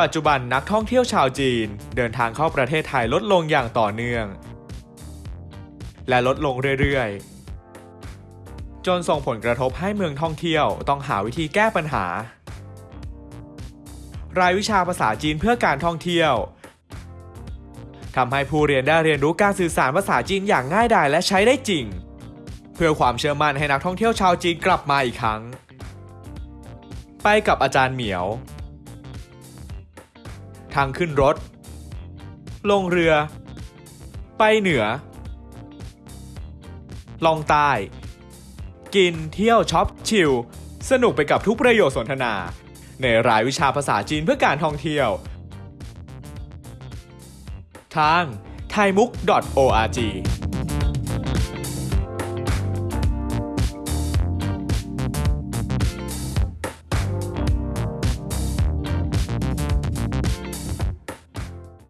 ปัจจุบันนักท่องเที่ยวชาวจีน เดินทางเข้าประเทศไทยลดลงอย่างต่อเนื่อง และลดลงเรื่อยๆ จนส่งผลกระทบให้เมืองท่องเที่ยวต้องหาวิธีแก้ปัญหา รายวิชาภาษาจีนเพื่อการท่องเที่ยวทำให้ผู้เรียนได้เรียนรู้การสื่อสารภาษาจีนอย่างง่ายดายและใช้ได้จริง เพื่อความเชื่อมั่นให้นักท่องเที่ยวชาวจีนกลับมาอีกครั้ง ไปกับอาจารย์เหมียว ทางขึ้นรถ ลงเรือ ไปเหนือ ลองใต้ กินเที่ยวช็อปชิล สนุกไปกับทุกประโยชน์สนทนา ในรายวิชาภาษาจีนเพื่อการท่องเที่ยว ทาง thaimuk.org